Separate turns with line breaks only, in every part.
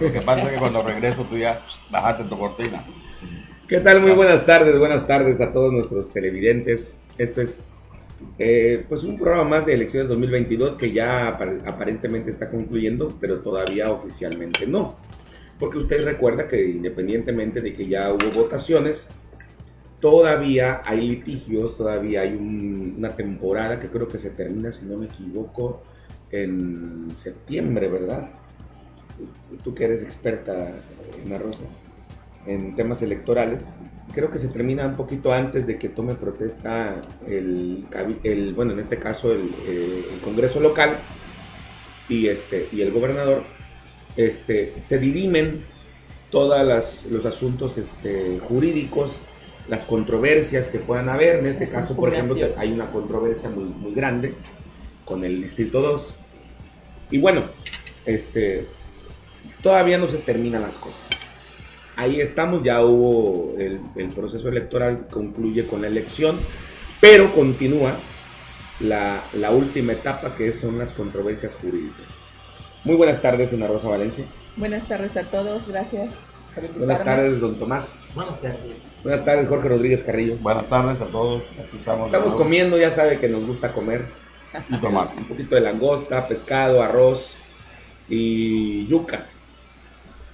Lo que pasa es que cuando regreso tú ya bajaste tu cortina.
¿Qué tal? Muy buenas tardes, buenas tardes a todos nuestros televidentes. Esto es eh, pues un programa más de elecciones 2022 que ya aparentemente está concluyendo, pero todavía oficialmente no. Porque usted recuerda que independientemente de que ya hubo votaciones, todavía hay litigios, todavía hay una temporada que creo que se termina, si no me equivoco, en septiembre, ¿verdad? Tú que eres experta, Rosa, en temas electorales, creo que se termina un poquito antes de que tome protesta el, el bueno, en este caso el, eh, el, Congreso local y, este, y el gobernador, este, se dirimen todos los asuntos este, jurídicos, las controversias que puedan haber. En este caso, por ejemplo, hay una controversia muy, muy grande con el Distrito 2. Y bueno, este, todavía no se terminan las cosas. Ahí estamos, ya hubo el, proceso electoral, concluye con la elección, pero continúa la, la, última etapa que son las controversias jurídicas. Muy buenas tardes, Ana Rosa Valencia.
Buenas tardes a todos, gracias.
buenas tardes, don Tomás.
Buenas tardes.
Buenas tardes, Jorge Rodríguez Carrillo.
Buenas tardes a todos.
estamos. Estamos comiendo, ya sabe que nos gusta comer. Y tomar. Un poquito de langosta, pescado, arroz y yuca.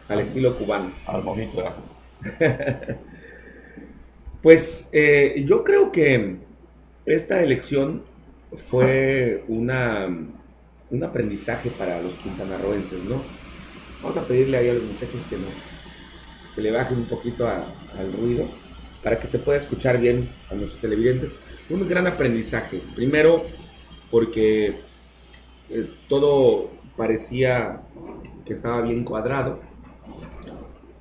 Al estilo cubano.
Al mojito.
pues eh, yo creo que esta elección fue una, un aprendizaje para los quintanarroenses, ¿no? Vamos a pedirle ahí a los muchachos que nos que le bajen un poquito al ruido para que se pueda escuchar bien a nuestros televidentes. Fue un gran aprendizaje. Primero, porque eh, todo parecía que estaba bien cuadrado,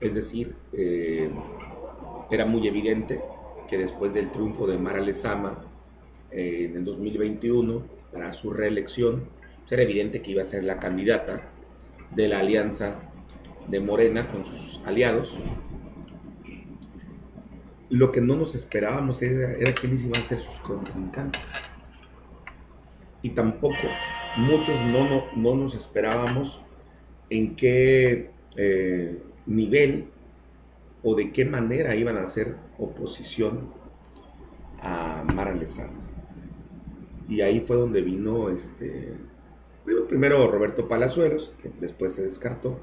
es decir, eh, era muy evidente que después del triunfo de Mara Lezama eh, en el 2021 para su reelección, pues era evidente que iba a ser la candidata de la alianza de Morena con sus aliados. Lo que no nos esperábamos era, era quiénes iban a ser sus contrincantes y tampoco muchos no, no, nos esperábamos en qué eh, nivel o de qué manera iban a hacer oposición a Mara Lezama. Y ahí fue donde vino este, primero Roberto Palazuelos, que después se descartó.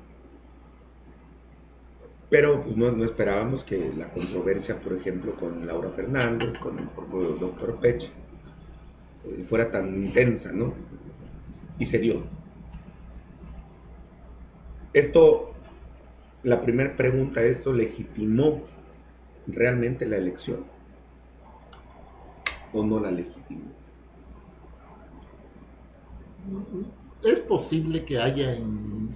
Pero pues, no, esperábamos que la controversia, por ejemplo, con Laura Fernández, con el doctor Pech, eh, fuera tan intensa, ¿no? Y se dio. Esto, la primera pregunta, ¿esto legitimó realmente la elección? ¿O no la legitimó?
Es posible que haya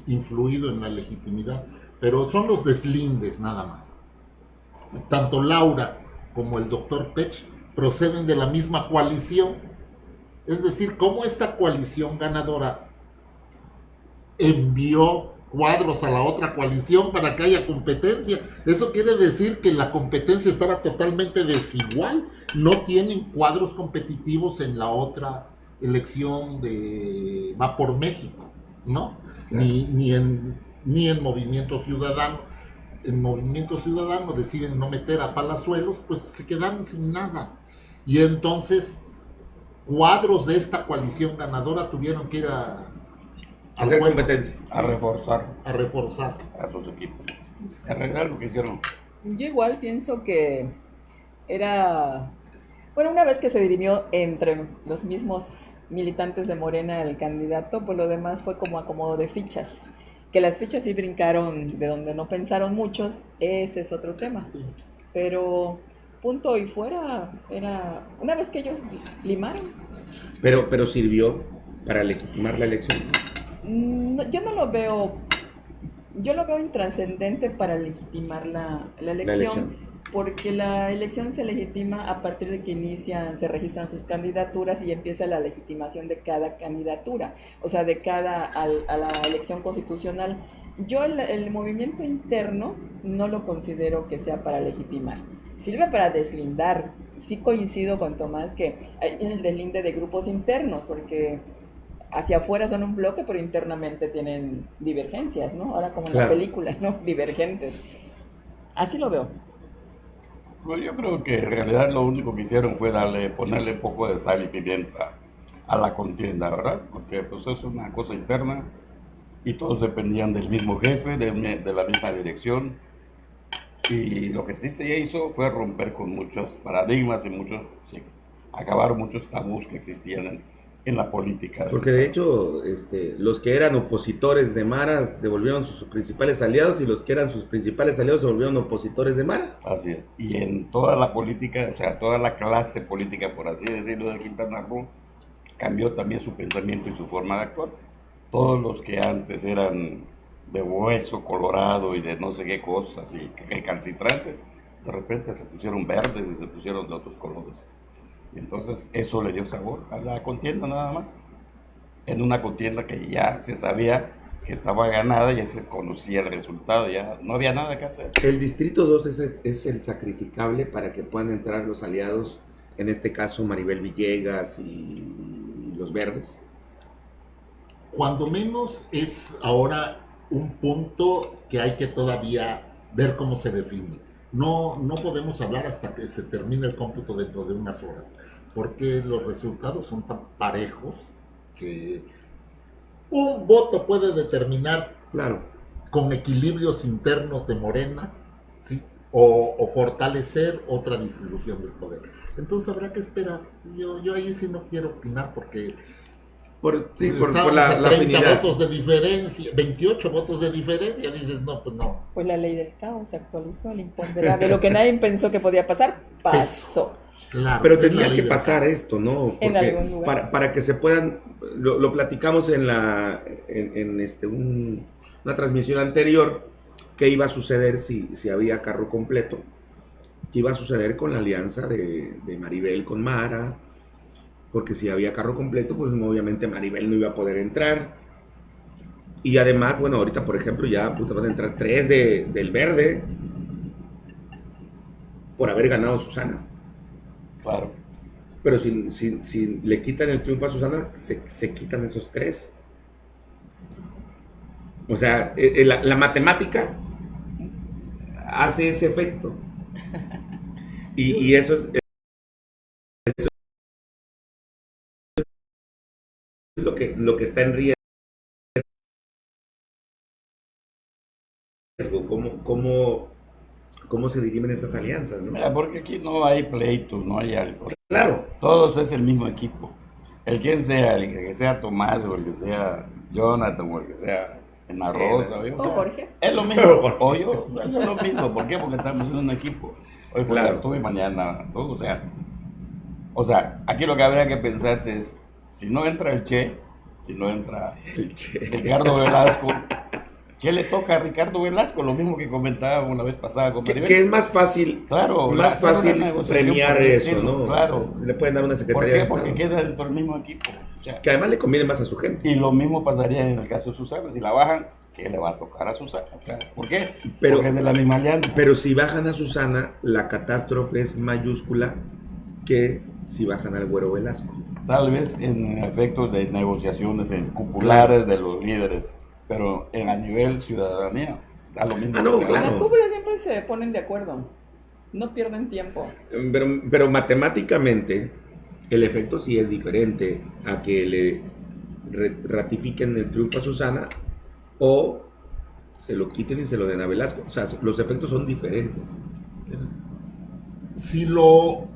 influido en la legitimidad, pero son los deslindes nada más. Tanto Laura como el doctor Pech proceden de la misma coalición es decir, cómo esta coalición ganadora envió cuadros a la otra coalición para que haya competencia. Eso quiere decir que la competencia estaba totalmente desigual. No tienen cuadros competitivos en la otra elección de Va por México, ¿no? Ni, ni, en, ni en Movimiento Ciudadano. En Movimiento Ciudadano deciden no meter a Palazuelos, pues se quedaron sin nada. Y entonces cuadros de esta coalición ganadora tuvieron que ir a,
hacer competencia,
a reforzar,
a reforzar
a sus equipos, arreglar lo que hicieron.
Yo igual pienso que era, bueno, una vez que se dirimió entre los mismos militantes de Morena el candidato, pues lo demás fue como acomodo de fichas. Que las fichas sí brincaron de donde no pensaron muchos, ese es otro tema. Pero punto y fuera era una vez que ellos limaron.
Pero, pero sirvió para legitimar la elección.
Mm, yo no lo veo, yo lo veo intrascendente para legitimar la, elección, porque la elección se legitima a partir de que inician, se registran sus candidaturas y empieza la legitimación de cada candidatura, o sea, de cada a la elección constitucional. Yo el, el movimiento interno no lo considero que sea para legitimar sirve para deslindar. Sí coincido con Tomás que hay el deslinde de grupos internos, porque hacia afuera son un bloque, pero internamente tienen divergencias, ¿no? Ahora como en
Claro.
la película, ¿no? Divergentes. Así lo veo.
Bueno, yo creo que en realidad lo único que hicieron fue darle, ponerle un poco de sal y pimienta a la contienda, ¿verdad? Porque pues es una cosa interna y todos dependían del mismo jefe, de, de la misma dirección. Y lo que sí se hizo fue romper con muchos paradigmas y muchos, sí, acabar muchos tabús que existían en, en la política.
Porque de hecho, este, los que eran opositores de Mara se volvieron sus principales aliados y los que eran sus principales aliados se volvieron opositores de Mara.
Así es. Y en toda la política, o sea, toda la clase política, por así decirlo, de Quintana Roo, cambió también su pensamiento y su forma de actuar. Todos los que antes eran de hueso colorado y de no sé qué cosas y recalcitrantes, de repente se pusieron verdes y se pusieron de otros colores. Y entonces eso le dio sabor a la contienda nada más. En una contienda que ya se sabía que estaba ganada, ya se conocía el resultado, ya no había nada que hacer.
El distrito 2 es, es- es el sacrificable para que puedan entrar los aliados, en este caso Maribel Villegas y los verdes.
Cuando menos es ahora un punto que hay que todavía ver cómo se define. No, no podemos hablar hasta que se termine el cómputo dentro de unas horas, porque los resultados son tan parejos que un voto puede determinar
Claro.
con equilibrios internos de Morena, ¿sí? O, o fortalecer otra distribución del poder. Entonces habrá que esperar. Yo, yo ahí sí no quiero opinar porque
Por, sí, por, por
Estábamos
la,
a
la
30
afinidad.
votos de diferencia, 28 votos de diferencia, dices, no, pues no.
Pues la ley del caos se actualizó, el imponderable. Lo que nadie pensó que podía pasar, pasó.
Claro,
Pero tenía que pasar esto, ¿no?
En
Porque
algún lugar.
Para, para que se puedan, lo, lo platicamos en la en, en este un- una transmisión anterior, qué iba a suceder si, si había carro completo, qué iba a suceder con la alianza de, de Maribel con Mara, porque si había carro completo, pues obviamente Maribel no iba a poder entrar. Y además, bueno, ahorita por ejemplo ya puta, van a entrar tres de, del verde por haber ganado Susana.
Claro.
Pero si, si- si le quitan el triunfo a Susana, se, se quitan esos tres. O sea, eh, eh, la, la matemática hace ese efecto. Y, y eso es, lo, que, lo que está en riesgo. ¿Cómo, cómo, cómo se dirimen esas alianzas? ¿no?
Mira, porque aquí no hay pleito, no hay algo.
Claro,
Todos es el mismo equipo. El quien sea, el que sea Tomás o el que sea Jonathan o el que sea en Rosa. ¿oye?
O Jorge.
Es lo mismo. O yo, es lo mismo. ¿Por qué? Porque estamos en un equipo. Hoy
Claro.
claro. estuve mañana, todo, o sea. O sea, aquí lo que habría que pensarse es, si no entra el Che, si no entra
el che.
Ricardo Velasco, ¿qué le toca a Ricardo Velasco? Lo mismo que comentábamos la vez pasada con
Que, es más fácil
Claro,
más
una
fácil premiar
por
eso,
estilo,
¿no?
Claro.
O sea, le pueden dar una
¿Por
secretaría
qué?
de
Porque queda dentro del mismo equipo. O sea,
Que además le conviene más a su gente.
y lo mismo pasaría en el caso de Susana. Si la bajan, ¿qué le va a tocar a Susana? ¿Por qué?
Pero-
Porque es de la misma alianza.
Pero si bajan a Susana, la catástrofe es mayúscula que si bajan al Güero Velasco.
Tal vez en efectos de negociaciones en cupulares de los líderes, pero en a nivel ciudadanía, da lo mismo.
Ah, no, claro.
Las cúpulas siempre se ponen de acuerdo. No pierden tiempo.
Pero, pero matemáticamente, el efecto sí es diferente a que le ratifiquen el triunfo a Susana o se lo quiten y se lo den a Velasco. O sea, los efectos son diferentes.
Si lo,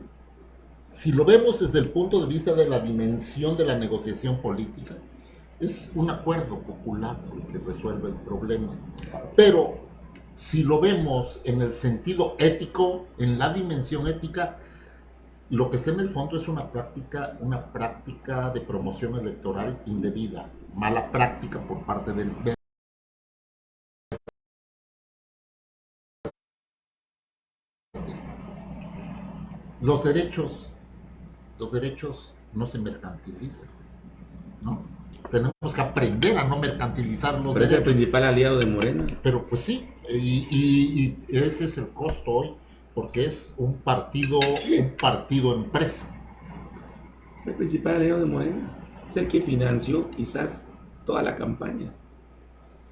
si lo vemos desde el punto de vista de la dimensión de la negociación política, es un acuerdo popular el que resuelve el problema. Pero si lo vemos en el sentido ético, en la dimensión ética, lo que está en el fondo es una práctica, una práctica de promoción electoral indebida, mala práctica por parte del los derechos, los derechos no se mercantilizan, ¿no? Tenemos que aprender a no mercantilizar los
Pero es el
derechos.
principal aliado de Morena.
Pero pues sí, y, y- y ese es el costo hoy, porque es un partido, un partido empresa.
Es el principal aliado de Morena. es el que financió quizás toda la campaña.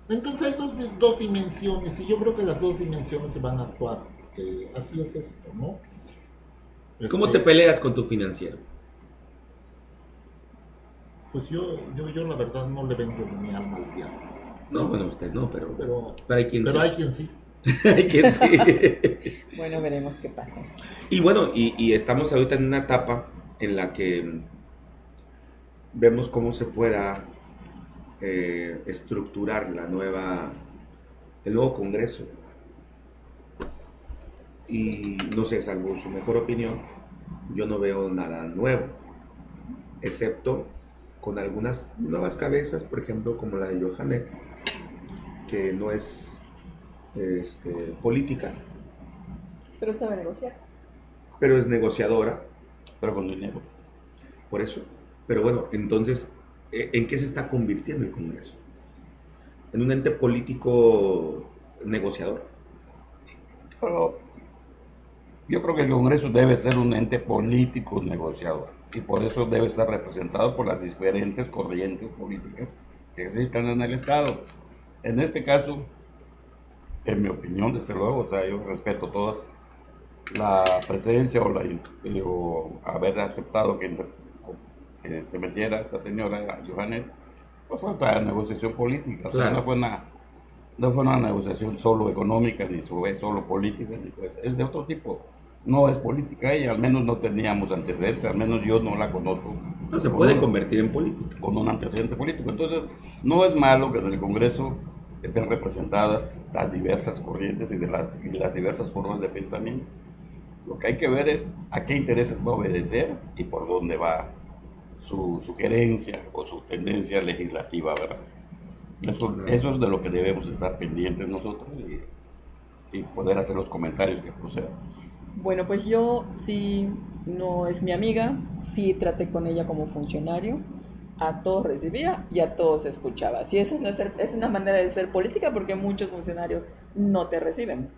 Entonces hay dos, dos dimensiones y yo creo que las dos dimensiones se van a actuar. que así es esto, ¿no?
¿Cómo
Este,
te peleas con tu financiero?
Pues yo, yo, yo la verdad no le vendo mi alma al diablo.
No, bueno, usted no, pero,
Pero,
pero hay quien
pero
sí.
hay quien sí.
Hay quien sí.
Bueno, veremos qué pasa.
Y bueno, y, y estamos ahorita en una etapa en la que vemos cómo se pueda eh, estructurar la nueva, el nuevo Congreso. Y no sé, salvo su mejor opinión, yo no veo nada nuevo, excepto con algunas nuevas cabezas, por ejemplo, como la de Johanet, que no es este, política,
Pero sabe negociar.
pero es negociadora,
Pero con dinero.
por eso. Pero bueno, entonces, ¿e- ¿en qué se está convirtiendo el Congreso? En un ente político negociador.
Pero yo creo que el Congreso debe ser un ente político negociador y por eso debe estar representado por las diferentes corrientes políticas que existan en el Estado. En este caso, en mi opinión, desde luego, o sea, yo respeto todas, la presencia o, la, eh, o haber aceptado que, que se metiera esta señora Johanet, pues fue para negociación política, o sea,
Claro.
no fue una no fue una negociación solo económica ni fue solo política, ni pues, es de otro tipo. No es política ella, al menos no teníamos antecedentes, al menos yo no la conozco.
No se puede convertir en política.
Con un antecedente político. Entonces, no es malo que en el Congreso estén representadas las diversas corrientes y, de las, y las diversas formas de pensamiento. Lo que hay que ver es a qué intereses va a obedecer y por dónde va su, su querencia o su tendencia legislativa, ¿verdad? Eso, eso es de lo que debemos estar pendientes nosotros y, y poder hacer los comentarios que procedan.
Bueno, pues yo sí, no es mi amiga, sí traté con ella como funcionario, a todos recibía y a todos escuchaba. Si eso no es, ser- es una manera de ser política porque muchos funcionarios no te reciben.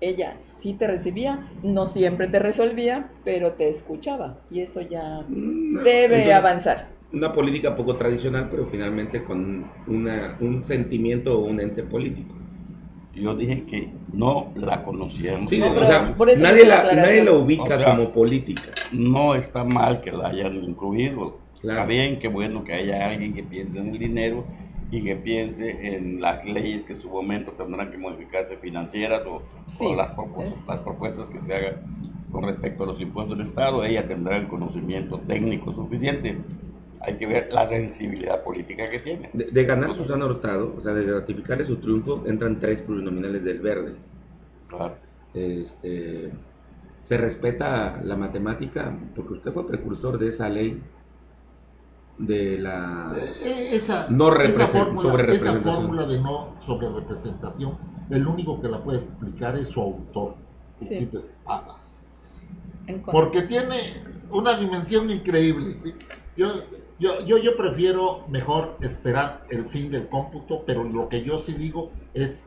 Ella sí te recibía, no siempre te resolvía, pero te escuchaba y eso ya
Mm,
debe
entonces,
avanzar.
Una política poco tradicional, pero finalmente con una, un sentimiento o un ente político.
Yo dije que no la conocíamos.
Sí,
No,
o sea,
por eso
nadie
la
nadie la ubica
O sea,
como política.
no está mal que la hayan incluido.
Claro.
Está bien, qué bueno que haya alguien que piense en el dinero y que piense en las leyes que en su momento tendrán que modificarse financieras o,
Sí,
o las, propu-
es-
las propuestas que se hagan con respecto a los impuestos del Estado. Ella tendrá el conocimiento técnico suficiente. Hay que ver la sensibilidad política que tiene.
De, de ganar Susana Hurtado, o sea, de ratificarle su triunfo, entran tres plurinominales del verde.
Claro.
Este, se respeta la matemática, porque usted fue precursor de esa ley de la...
Eh, Esa,
No
esa fórmula, esa fórmula de no sobre representación, el único que la puede explicar es su autor,
Sí.
Equipo Espadas. Porque tiene una dimensión increíble. ¿sí? Yo, yo, yo, yo prefiero mejor esperar el fin del cómputo, pero lo que yo sí digo es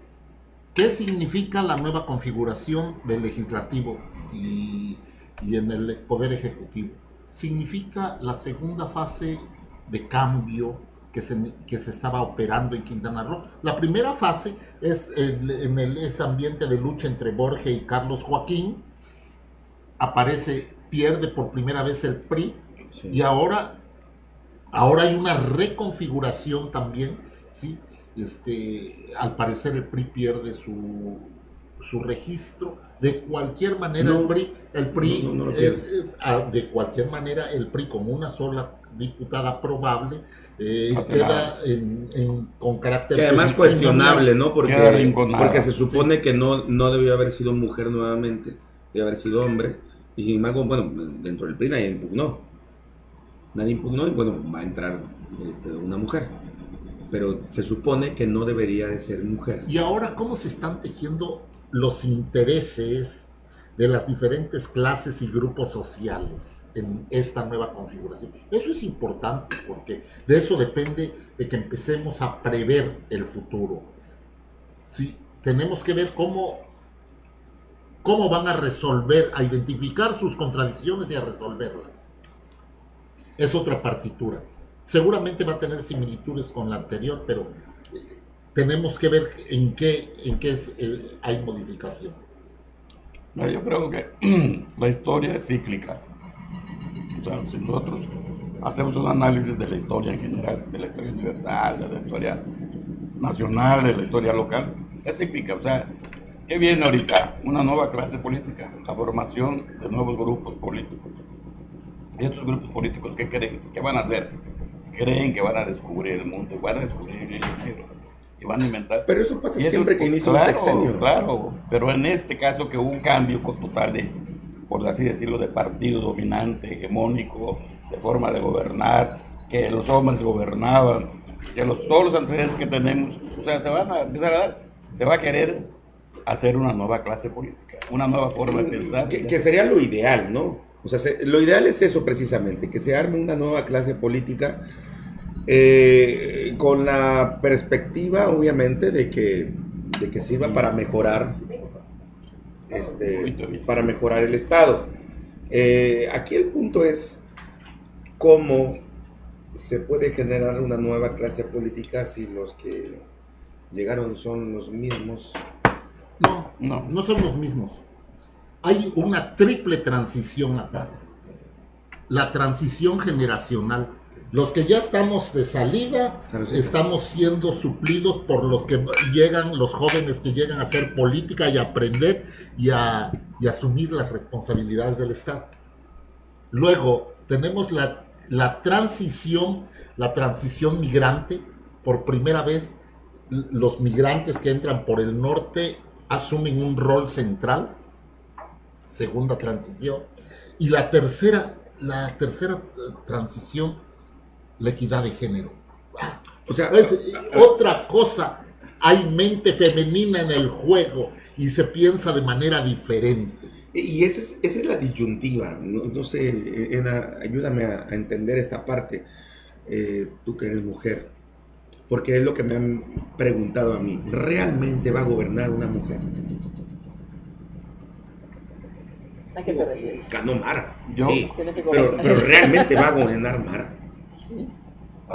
qué significa la nueva configuración del legislativo y, y en el poder ejecutivo. Significa la segunda fase de cambio que se, que se estaba operando en Quintana Roo. La primera fase es el- en el, ese ambiente de lucha entre Borges y Carlos Joaquín, aparece, pierde por primera vez el PRI
Sí.
y ahora, ahora hay una reconfiguración también, ¿sí? Este, al parecer el PRI pierde su, su registro. De cualquier manera
No,
el PRI, el PRI
no, no lo
eh, ah, de cualquier manera el PRI con una sola diputada probable eh, queda en, en- con carácter
Que además cuestionable, ¿no? Porque, porque se supone que no, no debió haber sido mujer nuevamente, debió haber sido hombre. Y sin embargo, bueno, dentro del PRI nadie impugnó. Nadie impugnó y bueno, va a entrar este, una mujer. Pero se supone que no debería de ser mujer.
Y ahora, ¿cómo se están tejiendo los intereses de las diferentes clases y grupos sociales en esta nueva configuración? Eso es importante porque de eso depende de que empecemos a prever el futuro. Sí, tenemos que ver cómo, cómo van a resolver, a identificar sus contradicciones y a resolverlas. Es otra partitura. seguramente va a tener similitudes con la anterior, pero tenemos que ver en qué, en qué eh, hay modificación.
yo creo que la historia es cíclica. O sea, si nosotros hacemos un análisis de la historia en general, de la historia universal, de la historia nacional, de la historia local, es cíclica. O sea, ¿qué viene ahorita? Una nueva clase política, la formación de nuevos grupos políticos. Y estos grupos políticos, ¿qué creen? ¿Qué van a hacer? Creen que van a descubrir el mundo, van a descubrir el libro y van a inventar.
Pero eso pasa siempre que inicia un sexenio.
Claro, pero en este caso que hubo un cambio total de, por así decirlo, de partido dominante, hegemónico, de forma de gobernar, que los hombres gobernaban, que los, todos los antecedentes que tenemos, o sea, se van a empezar a dar, se va a querer hacer una nueva clase política, una nueva forma de pensar.
Que, sería lo ideal, ¿no? O sea, lo ideal es eso precisamente, que se arme una nueva clase política eh, con la perspectiva, obviamente, de que, de que sirva para mejorar, este, para mejorar el Estado. Eh, aquí el punto es cómo se puede generar una nueva clase política si los que llegaron son los mismos.
No, no, no son los mismos. Hay una triple transición acá. La transición generacional. Los que ya estamos de salida, estamos siendo suplidos por los que llegan, los jóvenes que llegan a hacer política y aprender y a y asumir las responsabilidades del Estado. Luego tenemos la la transición, la transición migrante, por primera vez los migrantes que entran por el norte asumen un rol central, segunda transición, y la tercera, la tercera eh, transición, la equidad de género. O sea, es otra cosa, hay mente femenina en el juego y se piensa de manera diferente.
Y esa es, esa es la disyuntiva. No, sé, ayúdame a, entender esta parte, eh, tú que eres mujer, porque es lo que me han preguntado a mí. ¿Realmente va a gobernar una mujer?
¿A qué te refieres?
Ganó Mara. sí, pero, pero, realmente va a gobernar Mara.
Sí.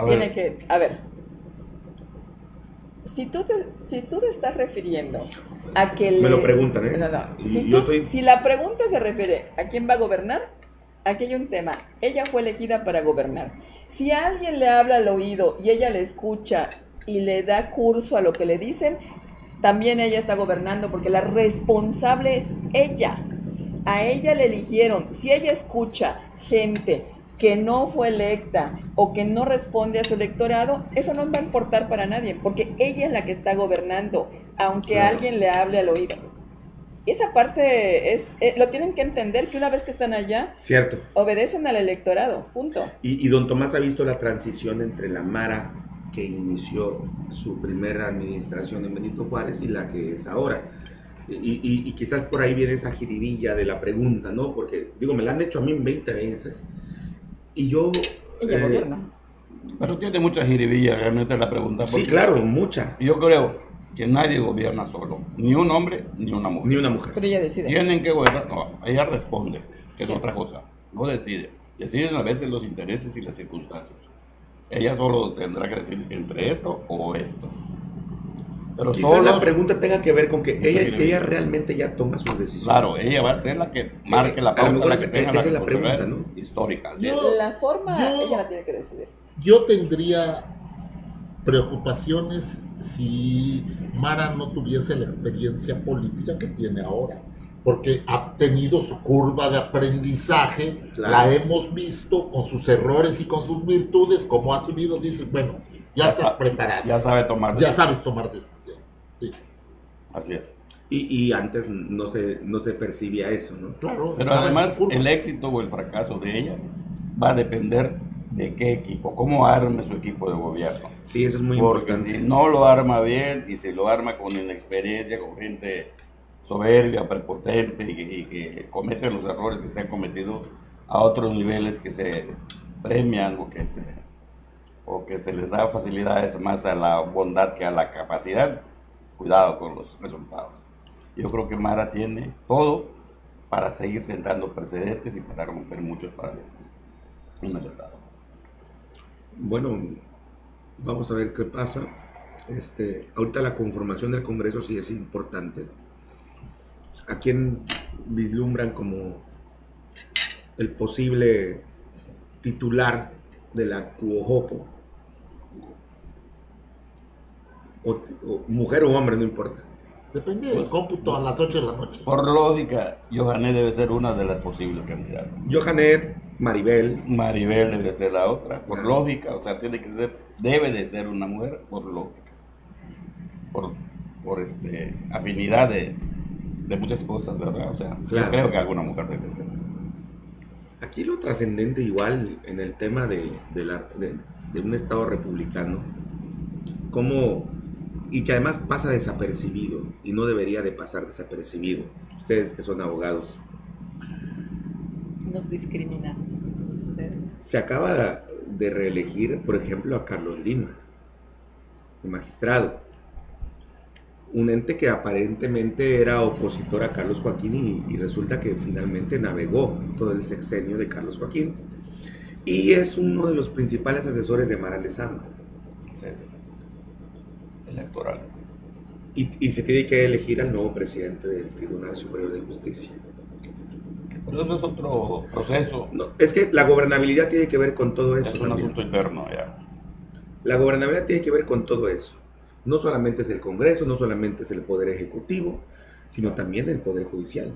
Tiene que, a ver, si tú te, si tú te estás refiriendo a que...
Me lo preguntan, ¿eh?
Si, la pregunta se refiere a quién va a gobernar, aquí hay un tema. Ella fue elegida para gobernar. Si alguien le habla al oído y ella le escucha y le da curso a lo que le dicen, también ella está gobernando porque la responsable es ella. A ella le eligieron. Si ella escucha gente que no fue electa o que no responde a su electorado, eso no va a importar para nadie, porque ella es la que está gobernando, aunque alguien le hable al oído. Esa parte es, eh, lo tienen que entender que una vez que están allá,
Cierto.
obedecen al electorado, punto.
Y, don Tomás ha visto la transición entre la Mara que inició su primera administración en Benito Juárez y la que es ahora. Y, y, quizás por ahí viene esa jiribilla de la pregunta, ¿no? Porque, digo, me la han hecho a mí 20 veces. Y yo...
Eh,
pero tiene mucha jiribilla realmente la pregunta.
Sí, claro, mucha.
Yo creo que nadie gobierna solo, ni un hombre ni una mujer.
Ni una mujer.
Pero ella decide.
Tienen que gobernar, no, ella responde, que es otra cosa, no decide. Deciden a veces los intereses y las circunstancias. Ella solo tendrá que decir entre esto o esto.
Pero Quizás la pregunta tenga que ver con que ella, ella realmente ya toma sus decisiones.
Claro, ella va a ser la que marque la pauta, la que tenga la, la pregunta, ¿no? histórica.
la forma, ella la tiene que decidir.
Yo tendría preocupaciones si Mara no tuviese la experiencia política que tiene ahora, porque ha tenido su curva de aprendizaje, la hemos visto con sus errores y con sus virtudes, como ha subido, dice, bueno, ya, estás preparado.
Ya sabe tomar
Ya sabes tomar decisiones.
Así es.
Y, antes no se, no se percibía eso, ¿no?
Claro. Pero además el éxito o el fracaso de ella va a depender de qué equipo, cómo arme su equipo de gobierno.
Sí, eso es muy
Porque
importante.
Si no lo arma bien y si lo arma con inexperiencia, con gente soberbia, prepotente y que, comete los errores que se han cometido a otros niveles que se premian o que se, o que se les da facilidades más a la bondad que a la capacidad, cuidado con los resultados. Yo creo que Mara tiene todo para seguir sentando precedentes y para romper muchos paradigmas en el Estado.
bueno, vamos a ver qué pasa. Este, ahorita la conformación del Congreso sí es importante. ¿A quién vislumbran como el posible titular de la Cuojopo? O, o mujer o hombre, no importa.
Depende del cómputo a las 8 de la noche.
Por lógica, Johanet debe ser una de las posibles candidatas.
Johanet, Maribel,
Maribel debe ser la otra, por
Ah.
lógica, o sea, tiene que ser, debe de ser una mujer, por lógica. Por, por este, afinidad de, de muchas cosas, ¿verdad? O sea,
Claro.
yo creo que alguna mujer debe ser.
Aquí lo trascendente igual en el tema de, de la- de- de un Estado republicano, como, y que además pasa desapercibido, y no debería de pasar desapercibido, ustedes que son abogados,
Nos discriminan ustedes.
se acaba de reelegir, por ejemplo, a Carlos Lima, el magistrado, un ente que aparentemente era opositor a Carlos Joaquín y, y resulta que finalmente navegó todo el sexenio de Carlos Joaquín. Y es uno de los principales asesores de Mara Lezama.
Es electorales.
y, y se tiene que elegir al nuevo presidente del Tribunal Superior de Justicia.
Pero eso es otro proceso,
No, es que la gobernabilidad tiene que ver con todo eso.
es un
también.
asunto interno ya.
La gobernabilidad tiene que ver con todo eso. No solamente es el Congreso, no solamente es el Poder Ejecutivo, sino también el Poder Judicial.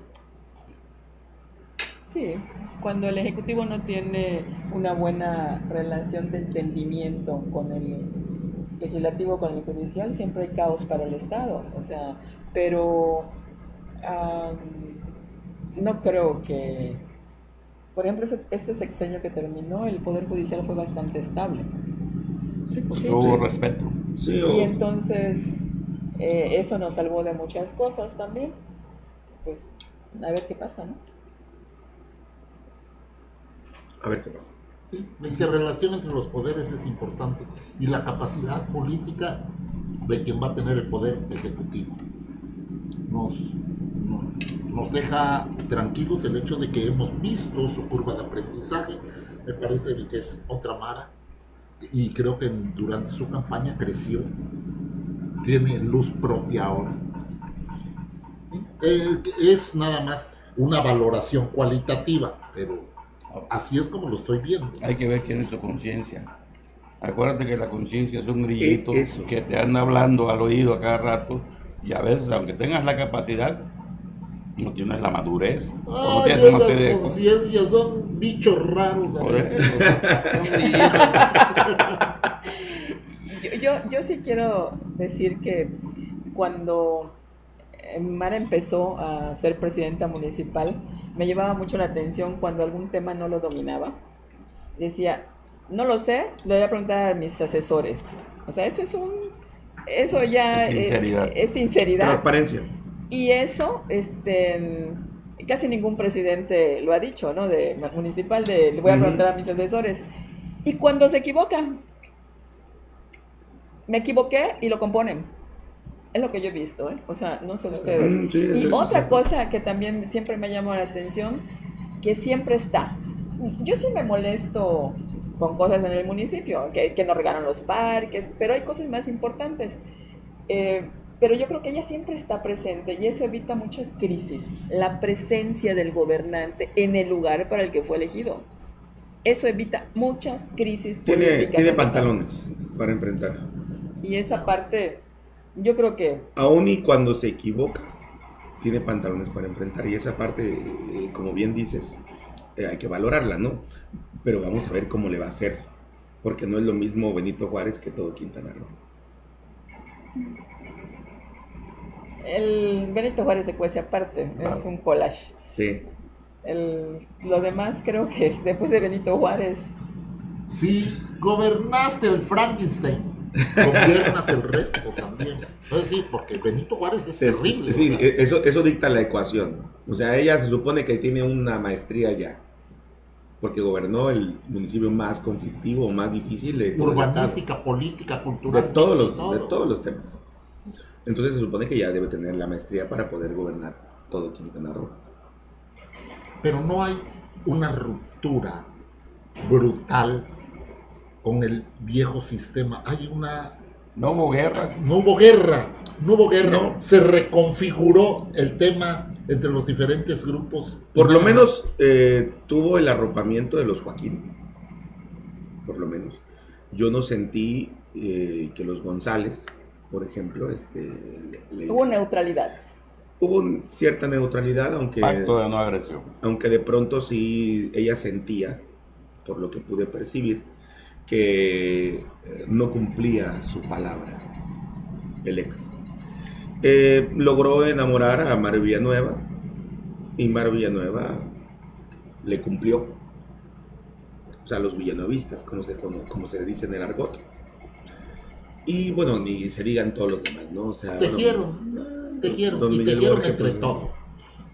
Sí, cuando el Ejecutivo no tiene una buena relación de entendimiento con el legislativo, con el judicial, siempre hay caos para el Estado. O sea, pero am, no creo que, por ejemplo, este sexenio que terminó, el Poder Judicial fue bastante estable.
Sí, pues
Sí,
hubo
sí.
respeto.
Sí,
Y entonces eh, eso nos salvó de muchas cosas también. Pues a ver qué pasa, ¿no?
A ver qué pasa.
La interrelación entre los poderes es importante y la capacidad política de quien va a tener el poder ejecutivo. Nos, no- nos deja tranquilos el hecho de que hemos visto su curva de aprendizaje. Me parece que es otra Mara y creo que durante su campaña creció. Tiene luz propia ahora. Eh, es nada más una valoración cualitativa, pero así es como lo estoy viendo.
Hay que ver quién es su conciencia. Acuérdate que la conciencia es un grillito
Eh, eso.
que te anda hablando al oído a cada rato y a veces, aunque tengas la capacidad, no tienes la madurez.
Ay,
tienes de
conciencias son bichos raros. a veces.
Yo, yo, yo sí quiero decir que cuando Mara empezó a ser presidenta municipal, me llevaba mucho la atención cuando algún tema no lo dominaba. Decía, no lo sé, le voy a preguntar a mis asesores. O sea, eso es un... Eso ya
Es
eh,
sinceridad.
es sinceridad.
Transparencia.
Y eso, este, casi ningún presidente lo ha dicho, ¿no? De municipal, de le voy a preguntar a mis asesores. Y cuando se equivoca, me equivoqué y lo componen. Es lo que yo he visto, ¿eh? O sea, no sé ustedes.
Sí,
y
sí,
otra
sí.
cosa que también siempre me llamó la atención, que siempre está. Yo sí me molesto con cosas en el municipio, que, que nos regalan los parques, pero hay cosas más importantes. Eh, pero yo creo que ella siempre está presente y eso evita muchas crisis. La presencia del gobernante en el lugar para el que fue elegido. Eso evita muchas crisis
Tiene,
políticas.
tiene pantalones para enfrentar.
Y esa parte, yo creo que
Aún y cuando se equivoca, tiene pantalones para enfrentar. Y esa parte, eh, como bien dices, eh, hay que valorarla, ¿no? Pero vamos a ver cómo le va a hacer. Porque no es lo mismo Benito Juárez que todo Quintana Roo.
el Benito Juárez se cuece aparte, es un collage.
Sí.
El, lo demás creo que después de Benito Juárez,
Si gobernaste el Frankenstein, gobiernas el resto también. Entonces sí, porque Benito Juárez es terrible.
sí,
¿verdad?
eso, eso dicta la ecuación. O sea, ella se supone que tiene una maestría ya. Porque gobernó el municipio más conflictivo, más difícil de.
Urbanística, política,
de
cultural.
todos los
todo.
de todos los temas. Entonces se supone que ya debe tener la maestría para poder gobernar todo Quintana Roo.
Pero no hay una ruptura brutal con el viejo sistema. Hay una...
No hubo guerra.
No hubo guerra, no hubo guerra. Se reconfiguró el tema entre los diferentes grupos.
Por lo menos eh, tuvo el arropamiento de los Joaquín. Por lo menos. Yo no sentí eh, que los González, por ejemplo, este,
hubo neutralidad.
Hubo cierta neutralidad, aunque...
Pacto de no agresión.
Aunque de pronto sí ella sentía, por lo que pude percibir, que eh, no cumplía su palabra, el ex. Eh, logró enamorar a Mar Villanueva y Mar Villanueva le cumplió. O sea, los villanovistas, como se, como, se dice en el argot. Y bueno, ni se digan todos los demás, ¿no? O sea,
tejieron, tejieron, y tejieron entre todos.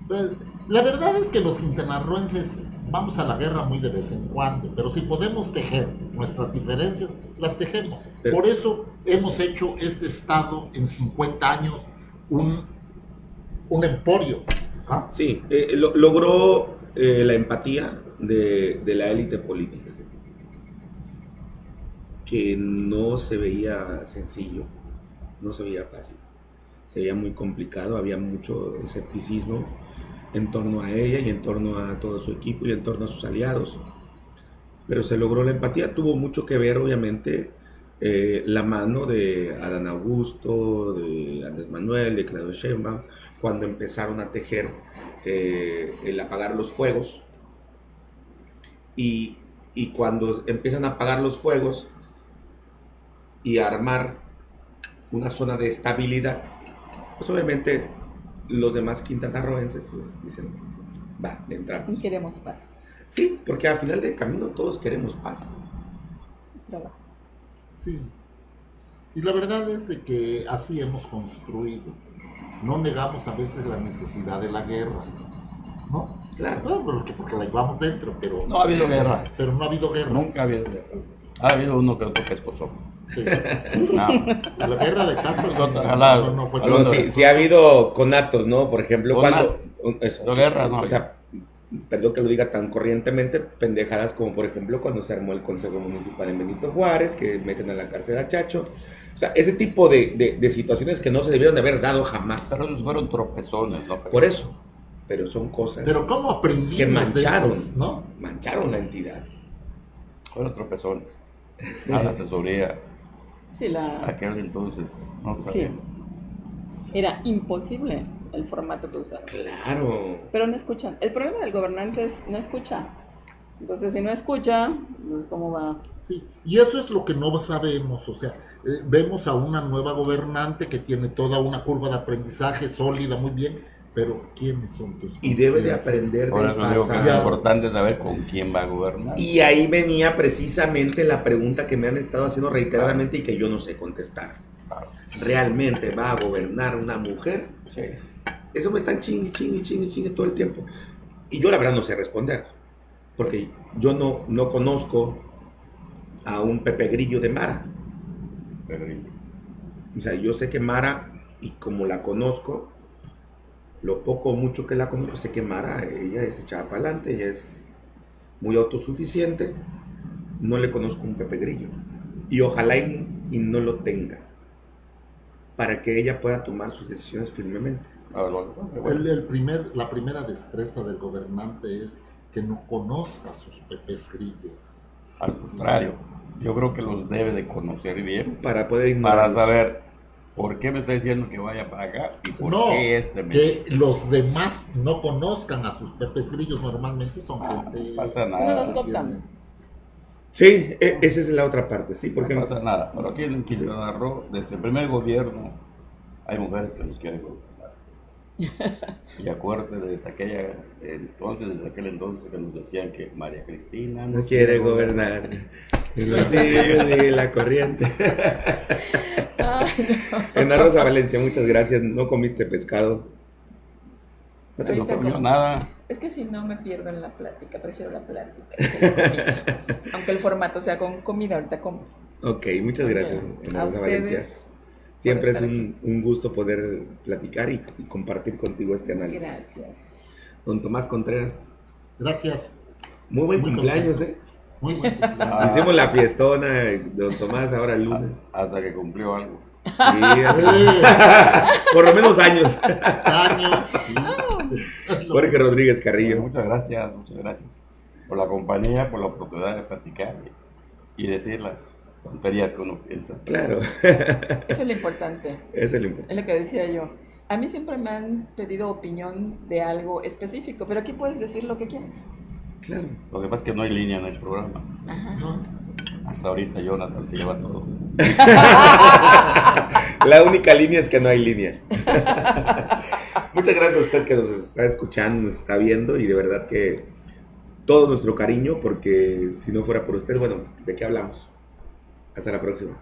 Pues, la verdad es que los quintanarroenses vamos a la guerra muy de vez en cuando, pero si podemos tejer nuestras diferencias, las tejemos. Por eso hemos hecho este Estado en 50 años un, un emporio.
¿Ah? Sí, eh, logró eh, la empatía de, de la élite política, que no se veía sencillo, no se veía fácil, se veía muy complicado, había mucho escepticismo en torno a ella y en torno a todo su equipo y en torno a sus aliados. Pero se logró la empatía, tuvo mucho que ver obviamente eh, la mano de Adán Augusto, de Andrés Manuel, de Claudio Sheinbaum, cuando empezaron a tejer eh, el apagar los fuegos. Y, y cuando empiezan a apagar los fuegos y a armar una zona de estabilidad, pues obviamente los demás quintanarroenses pues dicen, va, entramos.
Y queremos paz.
Sí, porque al final del camino todos queremos paz.
Sí. Y la verdad es de que así hemos construido. No negamos a veces la necesidad de la guerra. ¿No?
Claro.
porque, porque la llevamos dentro, pero...
No ha habido guerra.
Pero no ha habido guerra.
Nunca ha habido guerra. Ha habido uno que otro que es
Sí. La guerra de castas
no, fue sí, sí, ha habido conatos, ¿no? Por ejemplo, cuando...
Eso, guerra, no.
O sea, perdón que lo diga tan corrientemente, pendejadas como por ejemplo cuando se armó el Consejo Municipal en Benito Juárez, que meten a la cárcel a Chacho. O sea, ese tipo de, de, situaciones que no se debieron de haber dado jamás.
Pero esos fueron tropezones, ¿no?
Por eso. Pero son cosas
pero ¿cómo aprendimos
que mancharon,
¿no?
Mancharon la entidad.
Fueron tropezones. A la asesoría.
Sí, la...
Aquel entonces, no
sí. Era imposible el formato que usaron.
Claro.
Pero no escuchan. El problema del gobernante es no escucha. Entonces, si no escucha, pues cómo va.
Sí, y eso es lo que no sabemos. O sea, eh, vemos a una nueva gobernante que tiene toda una curva de aprendizaje sólida, muy bien, pero ¿quiénes son tus
Y debe de aprender del
pasado. es importante saber con quién va a gobernar.
Y ahí venía precisamente la pregunta que me han estado haciendo reiteradamente y que yo no sé contestar. ¿Realmente va a gobernar una mujer?
Sí.
Eso me están chingue, chingue, chingue, chingue todo el tiempo. Y yo la verdad no sé responder. Porque yo no, no conozco a un Pepe Grillo de Mara. O sea, yo sé que Mara, y como la conozco, lo poco o mucho que la conozco, sé que Mara, ella es echada para adelante, ella es muy autosuficiente. No le conozco un Pepe Grillo. Y ojalá y, no lo tenga. Para que ella pueda tomar sus decisiones firmemente.
Ah,
el, primer, la primera destreza del gobernante es que no conozca sus pepes grillos.
Al contrario, yo creo que los debe de conocer bien
para poder
para saber por qué me está diciendo que vaya para acá y por qué este me...
que los demás no conozcan a sus pepes grillos. Normalmente son
ah,
gente
no pasa nada.
sí e, esa es la otra parte sí porque
no pasa nada pero aquí en Quintana Roo desde el primer gobierno hay mujeres que los quieren y acuérdate desde aquella entonces, desde aquel entonces que nos decían que María Cristina
no quiere gobernar. Y la corriente. En Rosa Valencia, muchas gracias. No comiste pescado.
No te lo comió nada.
Es que si no me pierdo en la plática, prefiero la plática. Aunque el formato sea con comida, ahorita como.
Ok, muchas gracias.
A Valencia.
Siempre es un, gusto poder platicar y, compartir contigo este análisis.
Gracias.
Don Tomás Contreras.
Gracias.
Muy buen cumpleaños, ¿eh?
Muy buen
Ah.
cumpleaños.
Hicimos la fiestona Don Tomás ahora el lunes.
Hasta que cumplió algo.
Sí, por lo menos años.
años, sí.
Jorge Rodríguez Carrillo.
Muchas gracias, muchas gracias por la compañía, por la oportunidad de platicar y, y decir las tonterías que uno piensa.
Claro,
Eso es lo importante.
eso es lo importante.
Es lo que decía yo. A mí siempre me han pedido opinión de algo específico, pero aquí puedes decir lo que quieres.
Claro.
Lo que pasa es que no hay línea en el programa.
Ajá.
Hasta ahorita Jonathan se lleva todo.
La única línea es que no hay línea. Muchas gracias a usted que nos está escuchando, nos está viendo y de verdad que todo nuestro cariño porque si no fuera por usted, bueno, ¿de qué hablamos? Hasta la próxima.